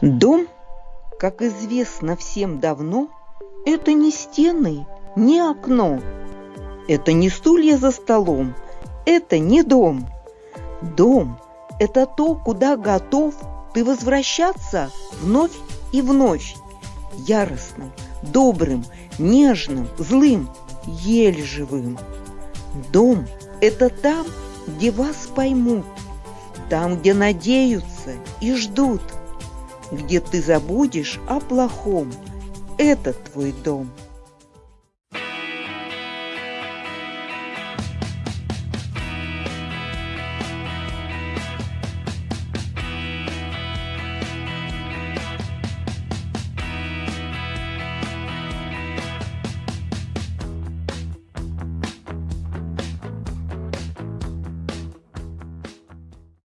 Дом, как известно всем давно, это не стены, не окно, это не стулья за столом, это не дом. Дом – это то, куда готов ты возвращаться вновь и вновь, яростным, добрым, нежным, злым, еле живым. Дом – это там, где вас поймут, там, где надеются и ждут – где ты забудешь о плохом. Это твой дом.